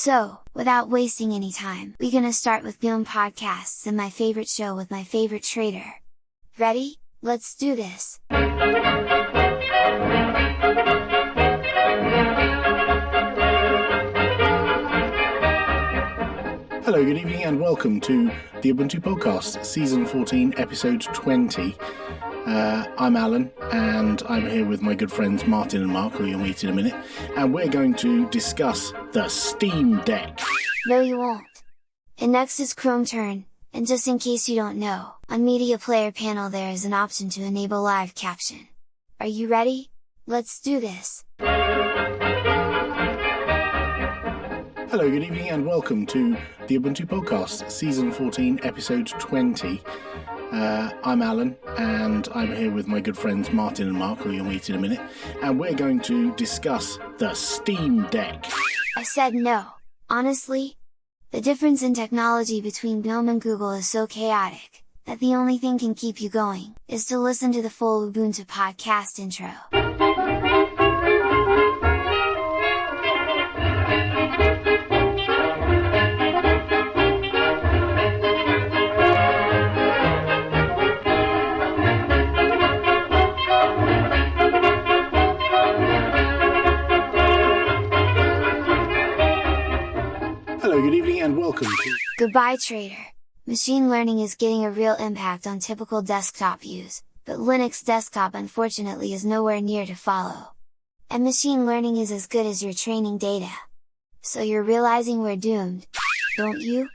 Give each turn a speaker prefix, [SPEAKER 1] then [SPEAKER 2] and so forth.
[SPEAKER 1] So, without wasting any time, we gonna start with GNOME podcasts and my favorite show with my favorite trader. Ready? Let's do this!
[SPEAKER 2] Hello, good evening, and welcome to the Ubuntu Podcast, Season 14, Episode 20. Uh, I'm Alan, and I'm here with my good friends Martin and Mark, who you'll meet in a minute, and we're going to discuss the Steam Deck.
[SPEAKER 1] No you won't! And next is Chrome turn, and just in case you don't know, on Media Player panel there is an option to enable live caption. Are you ready? Let's do this!
[SPEAKER 2] Hello, good evening, and welcome to the Ubuntu Podcast, Season 14, Episode 20. Uh, I'm Alan, and I'm here with my good friends Martin and Mark, who you'll meet in a minute, and we're going to discuss the Steam Deck.
[SPEAKER 1] I said no. Honestly, the difference in technology between GNOME and Google is so chaotic, that the only thing can keep you going, is to listen to the full Ubuntu podcast intro.
[SPEAKER 2] Hello, good evening, and welcome to.
[SPEAKER 1] Goodbye Trader! Machine learning is getting a real impact on typical desktop use, but Linux desktop unfortunately is nowhere near to follow. And machine learning is as good as your training data. So you're realizing we're doomed, don't you?